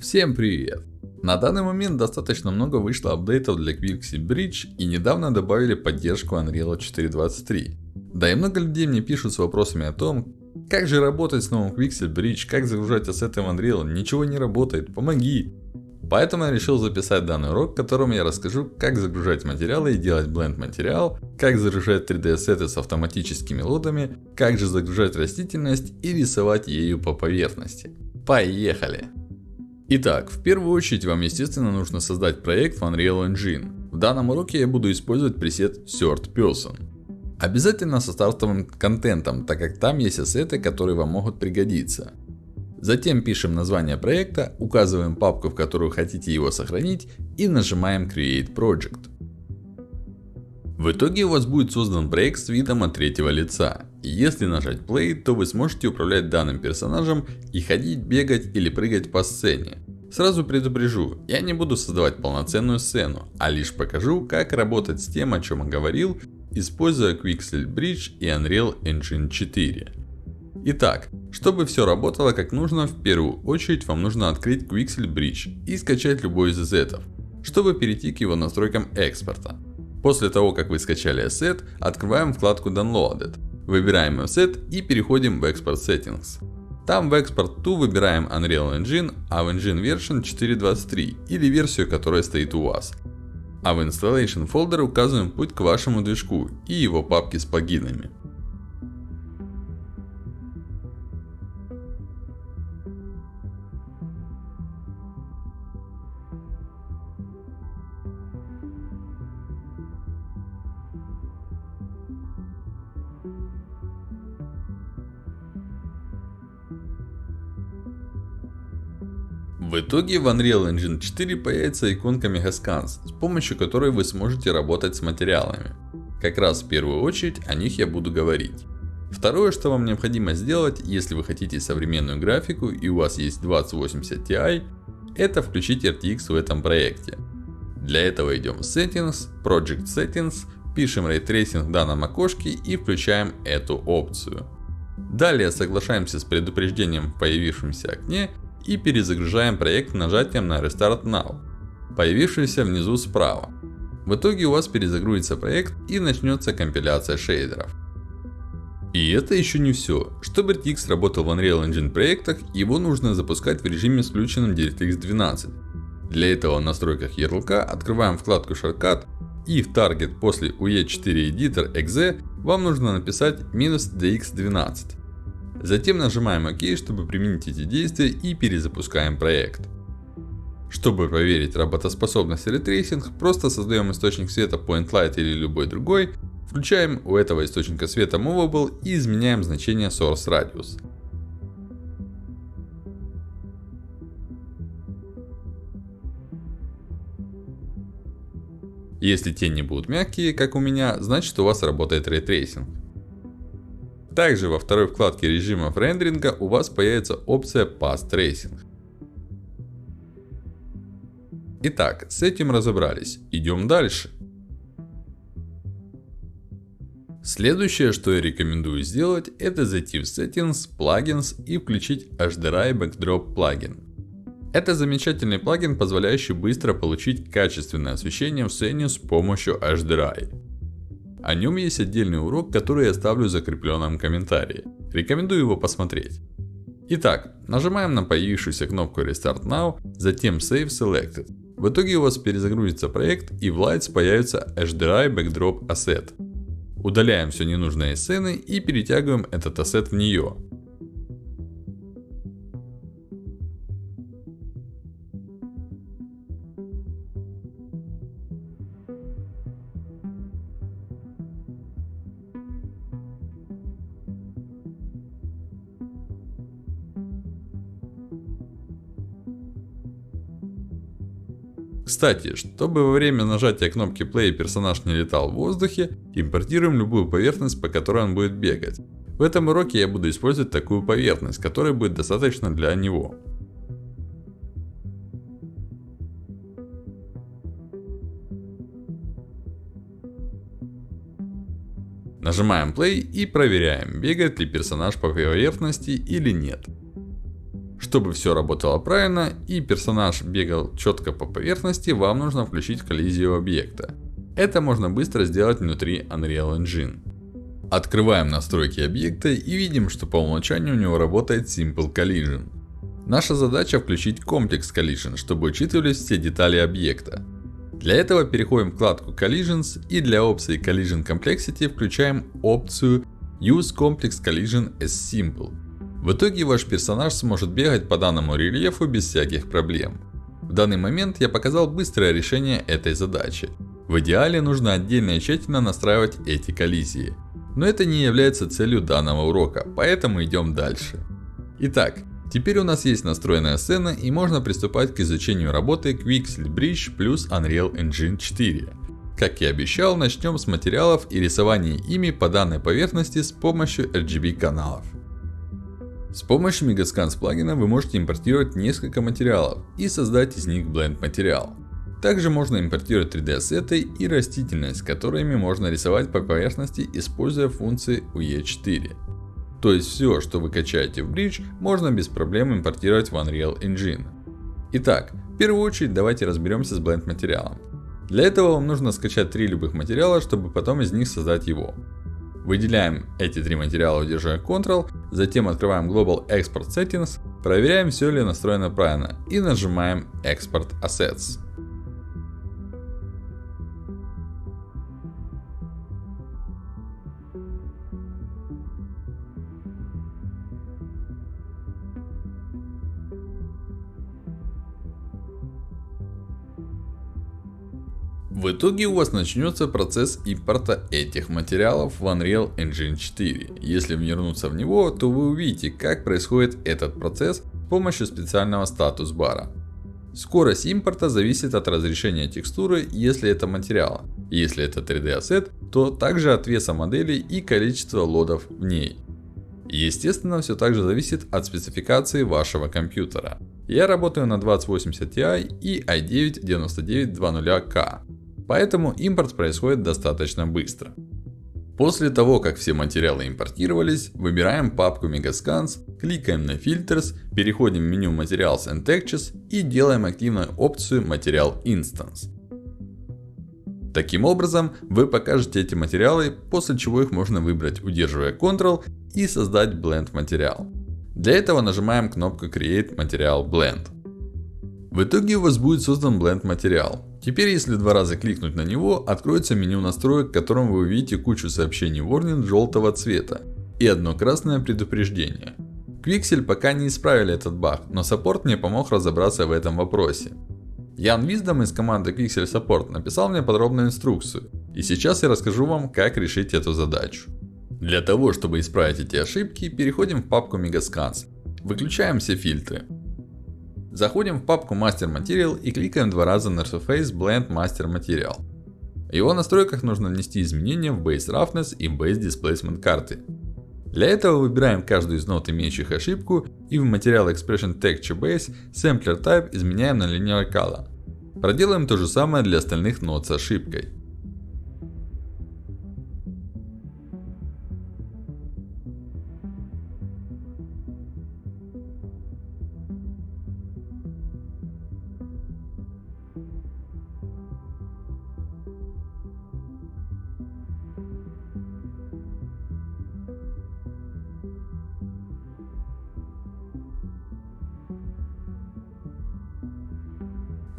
Всем привет! На данный момент достаточно много вышло апдейтов для Quixel Bridge и недавно добавили поддержку Unreal 4.23. Да и много людей мне пишут с вопросами о том, как же работать с новым Quixel Bridge, как загружать ассеты в Unreal, ничего не работает, помоги. Поэтому я решил записать данный урок, в котором я расскажу, как загружать материалы и делать бленд материал, как загружать 3D ассеты с автоматическими лодами, как же загружать растительность и рисовать ею по поверхности. Поехали! Итак, в первую очередь вам естественно нужно создать проект в Unreal Engine. В данном уроке я буду использовать пресет Third Person. Обязательно со стартовым контентом, так как там есть ассеты, которые вам могут пригодиться. Затем пишем название проекта, указываем папку, в которую хотите его сохранить и нажимаем Create Project. В итоге у вас будет создан проект с видом от третьего лица. Если нажать Play, то вы сможете управлять данным персонажем и ходить, бегать или прыгать по сцене. Сразу предупрежу, я не буду создавать полноценную сцену, а лишь покажу, как работать с тем, о чем я говорил, используя Quixel Bridge и Unreal Engine 4. Итак, чтобы все работало как нужно, в первую очередь вам нужно открыть Quixel Bridge и скачать любой из ассетов, чтобы перейти к его настройкам экспорта. После того, как вы скачали ассет, открываем вкладку Downloaded. Выбираем ассет и переходим в Export Settings. Там в Export to выбираем Unreal Engine, а в Engine Version 4.23 или версию, которая стоит у вас. А в Installation Folder указываем путь к вашему движку и его папке с плагинами. В итоге в Unreal Engine 4 появится иконка Megascans, с помощью которой вы сможете работать с материалами. Как раз в первую очередь о них я буду говорить. Второе, что вам необходимо сделать, если вы хотите современную графику и у вас есть 2080 Ti, это включить RTX в этом проекте. Для этого идем в Settings, Project Settings, пишем Ray Tracing в данном окошке и включаем эту опцию. Далее соглашаемся с предупреждением в появившемся окне и перезагружаем проект нажатием на Restart Now, появившийся внизу справа. В итоге у вас перезагрузится проект и начнется компиляция шейдеров. И это еще не все. Чтобы RTX работал в Unreal Engine проектах, его нужно запускать в режиме с включенным DirectX 12. Для этого в настройках ярлыка открываем вкладку Shortcut и в Target после UE4 Editor .exe вам нужно написать "-dx12". Затем нажимаем OK, чтобы применить эти действия и перезапускаем проект. Чтобы проверить работоспособность ray tracing, просто создаем источник света Point Light или любой другой, включаем у этого источника света Movable и изменяем значение Source Radius. Если тени будут мягкие, как у меня, значит у вас работает ray tracing. Также во второй вкладке режимов рендеринга у вас появится опция Path Tracing. Итак, с этим разобрались. Идем дальше. Следующее, что я рекомендую сделать, это зайти в Settings, Plugins и включить HDRI Backdrop плагин. Это замечательный плагин, позволяющий быстро получить качественное освещение в сцене с помощью HDRI. О нем есть отдельный урок, который я оставлю в закрепленном комментарии. Рекомендую его посмотреть. Итак, нажимаем на появившуюся кнопку Restart Now, затем Save Selected. В итоге у вас перезагрузится проект и в Lights появится HDRI Backdrop Asset. Удаляем все ненужные сцены и перетягиваем этот ассет в нее. Кстати, чтобы во время нажатия кнопки play персонаж не летал в воздухе, импортируем любую поверхность, по которой он будет бегать. В этом уроке я буду использовать такую поверхность, которая будет достаточно для него. Нажимаем play и проверяем, бегает ли персонаж по поверхности или нет. Чтобы все работало правильно и персонаж бегал четко по поверхности, вам нужно включить коллизию объекта. Это можно быстро сделать внутри Unreal Engine. Открываем настройки объекта и видим, что по умолчанию у него работает Simple Collision. Наша задача включить комплекс Collision, чтобы учитывались все детали объекта. Для этого переходим в вкладку Collisions и для опции Collision Complexity включаем опцию Use Complex Collision as Simple. В итоге ваш персонаж сможет бегать по данному рельефу без всяких проблем. В данный момент я показал быстрое решение этой задачи. В идеале нужно отдельно и тщательно настраивать эти коллизии. Но это не является целью данного урока, поэтому идем дальше. Итак, теперь у нас есть настроенная сцена и можно приступать к изучению работы Quixel Bridge плюс Unreal Engine 4. Как и обещал, начнем с материалов и рисования ими по данной поверхности с помощью RGB каналов. С помощью Megascans плагина вы можете импортировать несколько материалов и создать из них Blend материал. Также можно импортировать 3D ассеты и растительность, которыми можно рисовать по поверхности, используя функции UE4. То есть все, что вы качаете в Bridge, можно без проблем импортировать в Unreal Engine. Итак, в первую очередь давайте разберемся с Blend материалом. Для этого вам нужно скачать три любых материала, чтобы потом из них создать его. Выделяем эти три материала, удерживая Ctrl, затем открываем Global Export Settings, проверяем все ли настроено правильно и нажимаем Export Assets. В итоге у вас начнется процесс импорта этих материалов в Unreal Engine 4. Если вернуться в него, то вы увидите, как происходит этот процесс с помощью специального статус бара. Скорость импорта зависит от разрешения текстуры, если это материал. Если это 3D ассет, то также от веса модели и количества лодов в ней. Естественно, все также зависит от спецификации вашего компьютера. Я работаю на 2080 Ti и i9 9920K. Поэтому импорт происходит достаточно быстро. После того, как все материалы импортировались, выбираем папку Megascans, кликаем на Filters, переходим в меню Materials and Textures и делаем активную опцию Material Instance. Таким образом, вы покажете эти материалы, после чего их можно выбрать, удерживая Ctrl и создать Blend материал. Для этого нажимаем кнопку Create Material Blend. В итоге у вас будет создан Blend материал. Теперь, если два раза кликнуть на него, откроется меню настроек, в котором вы увидите кучу сообщений Warning желтого цвета. И одно красное предупреждение. Quixel пока не исправили этот баг, но саппорт мне помог разобраться в этом вопросе. Ян Виздом из команды Quixel Support написал мне подробную инструкцию. И сейчас я расскажу вам, как решить эту задачу. Для того, чтобы исправить эти ошибки, переходим в папку Megascans. Выключаем все фильтры. Заходим в папку Master Material и кликаем два раза на Surface Blend Master Material. В его настройках нужно внести изменения в Base Roughness и Base Displacement карты. Для этого выбираем каждую из нот, имеющих ошибку, и в Material Expression Texture Base Sampler Type изменяем на Linear Color. Проделаем то же самое для остальных нот с ошибкой.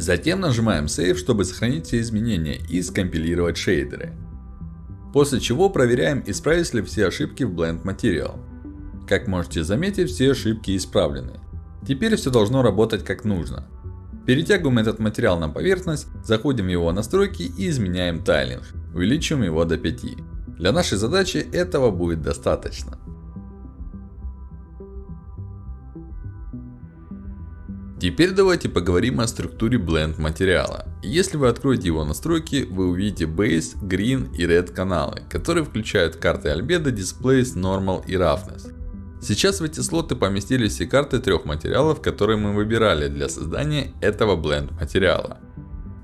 Затем нажимаем Save, чтобы сохранить все изменения и скомпилировать шейдеры. После чего проверяем, исправились ли все ошибки в Blend Material. Как можете заметить, все ошибки исправлены. Теперь все должно работать как нужно. Перетягиваем этот материал на поверхность, заходим в его настройки и изменяем тайлинг. Увеличиваем его до 5. Для нашей задачи этого будет достаточно. Теперь давайте поговорим о структуре Blend материала. Если вы откроете его настройки, вы увидите Base, Green и Red каналы, которые включают карты Albedo, Displays, Normal и Roughness. Сейчас в эти слоты поместились все карты трех материалов, которые мы выбирали для создания этого Blend материала.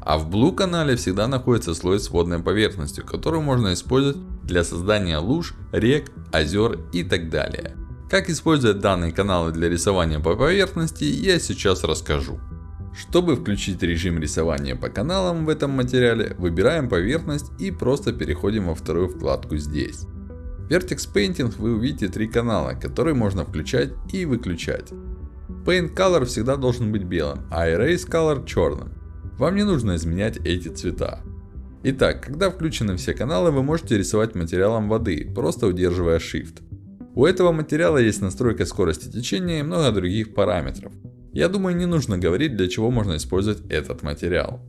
А в Blue канале всегда находится слой с водной поверхностью, который можно использовать для создания луж, рек, озер и так далее. Как использовать данные каналы для рисования по поверхности, я сейчас расскажу. Чтобы включить режим рисования по каналам в этом материале, выбираем поверхность и просто переходим во вторую вкладку здесь. В Vertex Painting вы увидите три канала, которые можно включать и выключать. Paint Color всегда должен быть белым, а Erase Color черным. Вам не нужно изменять эти цвета. Итак, когда включены все каналы, вы можете рисовать материалом воды, просто удерживая Shift. У этого материала есть настройка скорости течения и много других параметров. Я думаю, не нужно говорить, для чего можно использовать этот материал.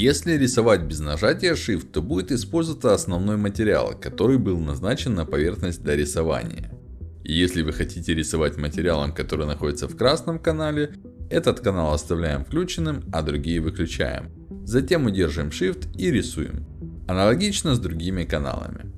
Если рисовать без нажатия Shift, то будет использоваться основной материал, который был назначен на поверхность для рисования. И если вы хотите рисовать материалом, который находится в красном канале, этот канал оставляем включенным, а другие выключаем. Затем удерживаем Shift и рисуем. Аналогично с другими каналами.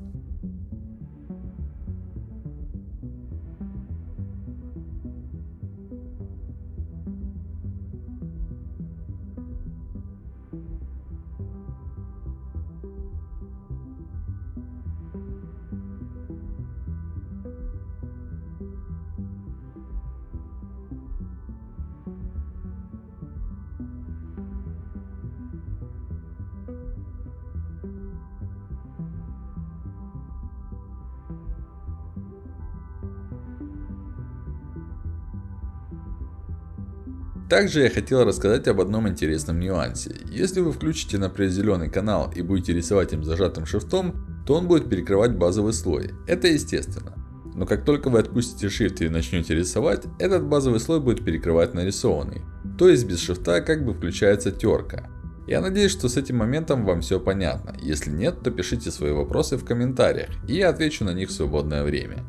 Также я хотел рассказать об одном интересном нюансе. Если вы включите, например, зеленый канал и будете рисовать им зажатым шрифтом, то он будет перекрывать базовый слой. Это естественно. Но как только вы отпустите Shift и начнете рисовать, этот базовый слой будет перекрывать нарисованный. То есть без шрифта как бы включается терка. Я надеюсь, что с этим моментом вам все понятно. Если нет, то пишите свои вопросы в комментариях, и я отвечу на них в свободное время.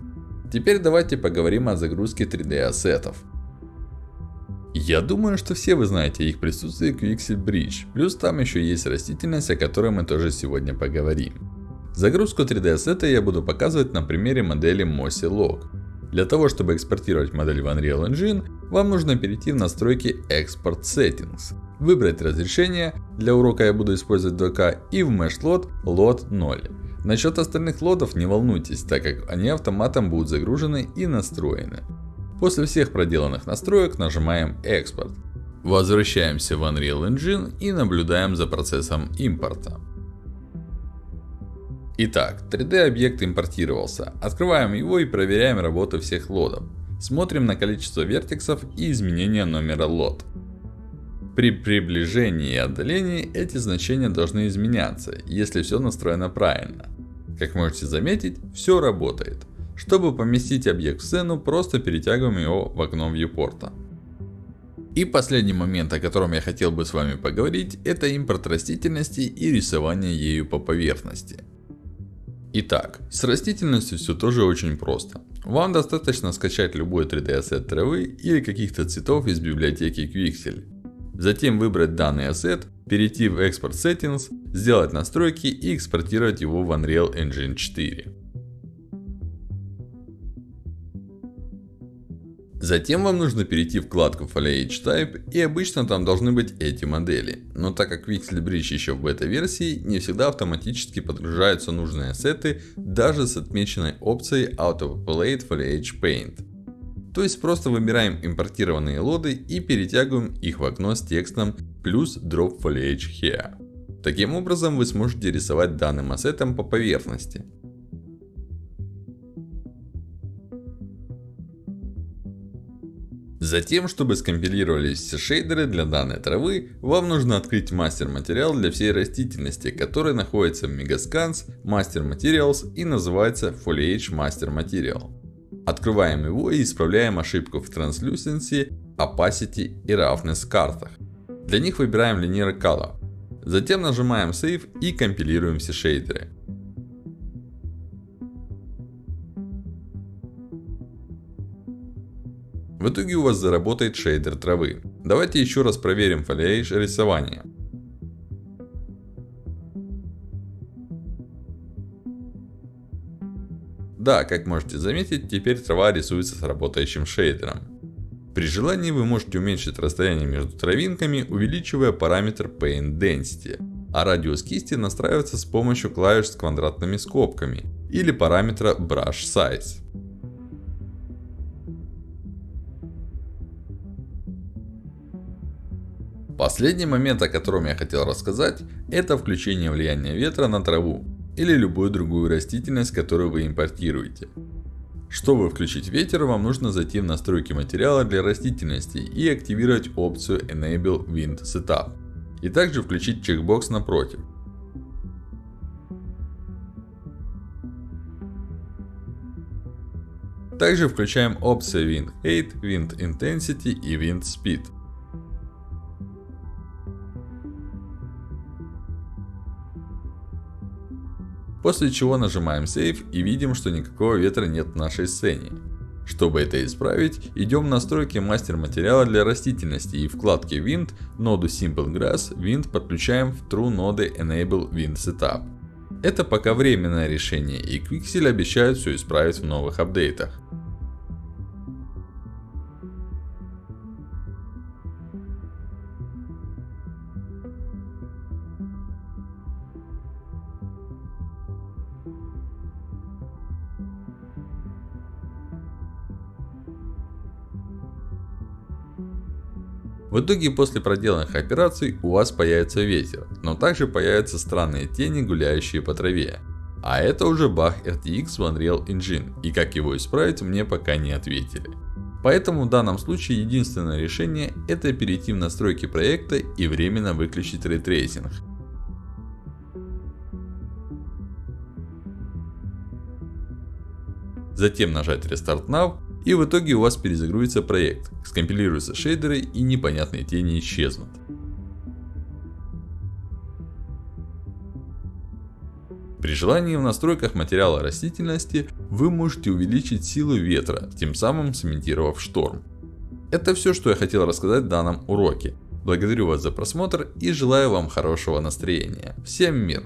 Теперь давайте поговорим о загрузке 3D ассетов. Я думаю, что все вы знаете их присутствие Quixel Bridge, плюс там еще есть растительность, о которой мы тоже сегодня поговорим. Загрузку 3D ассета я буду показывать на примере модели Mossy Log. Для того, чтобы экспортировать модель в Unreal Engine, вам нужно перейти в настройки Export Settings, выбрать разрешение, для урока я буду использовать 2К, и в Mesh Load Load 0. Насчет остальных лодов не волнуйтесь, так как они автоматом будут загружены и настроены. После всех проделанных настроек нажимаем экспорт. Возвращаемся в Unreal Engine и наблюдаем за процессом импорта. Итак, 3D объект импортировался. Открываем его и проверяем работу всех лодов. Смотрим на количество вертексов и изменения номера лот. При приближении и отдалении эти значения должны изменяться, если все настроено правильно. Как можете заметить, все работает. Чтобы поместить объект в сцену, просто перетягиваем его в окно viewport. И последний момент, о котором я хотел бы с вами поговорить, это импорт растительности и рисование ею по поверхности. Итак, с растительностью все тоже очень просто. Вам достаточно скачать любой 3D ассет травы или каких-то цветов из библиотеки Quixel. Затем выбрать данный ассет, перейти в Export Settings, сделать настройки и экспортировать его в Unreal Engine 4. Затем вам нужно перейти в вкладку Foliage Type и обычно там должны быть эти модели. Но так как Pixel Bridge еще в бета-версии, не всегда автоматически подгружаются нужные ассеты даже с отмеченной опцией Auto-Populate Foliage Paint. То есть просто выбираем импортированные лоды и перетягиваем их в окно с текстом плюс Drop Foliage Here. Таким образом вы сможете рисовать данным ассетом по поверхности. Затем, чтобы скомпилировались все шейдеры для данной травы, вам нужно открыть мастер материал для всей растительности, который находится в Megascans, Master Materials и называется Foliage Master Material. Открываем его и исправляем ошибку в Translucency, Opacity и Roughness картах. Для них выбираем Linear Color. Затем нажимаем Save и компилируем все шейдеры. В итоге у вас заработает шейдер травы. Давайте еще раз проверим фолиэйдж рисования. Да, как можете заметить, теперь трава рисуется с работающим шейдером. При желании вы можете уменьшить расстояние между травинками, увеличивая параметр Paint Density. А радиус кисти настраивается с помощью клавиш с квадратными скобками или параметра Brush Size. Последний момент, о котором я хотел рассказать, это включение влияния ветра на траву или любую другую растительность, которую вы импортируете. Чтобы включить ветер, вам нужно зайти в настройки материала для растительности и активировать опцию Enable Wind Setup. И также включить чекбокс напротив. Также включаем опции Wind Height, Wind Intensity и Wind Speed. После чего нажимаем Save и видим, что никакого ветра нет в нашей сцене. Чтобы это исправить, идем в настройки мастер материала для растительности и вкладке Wind, ноду Simple Grass, Wind подключаем в True ноды Enable Wind Setup. Это пока временное решение и Quixel обещает все исправить в новых апдейтах. В итоге после проделанных операций у вас появится ветер, но также появятся странные тени, гуляющие по траве. А это уже баг RTX в Unreal Engine, и как его исправить мне пока не ответили. Поэтому в данном случае единственное решение это перейти в настройки проекта и временно выключить ray tracing. Затем нажать Restart Now и в итоге у вас перезагрузится проект, скомпилируются шейдеры и непонятные тени исчезнут. При желании в настройках материала растительности вы можете увеличить силу ветра, тем самым сымитировав шторм. Это все, что я хотел рассказать в данном уроке. Благодарю вас за просмотр и желаю вам хорошего настроения. Всем мир!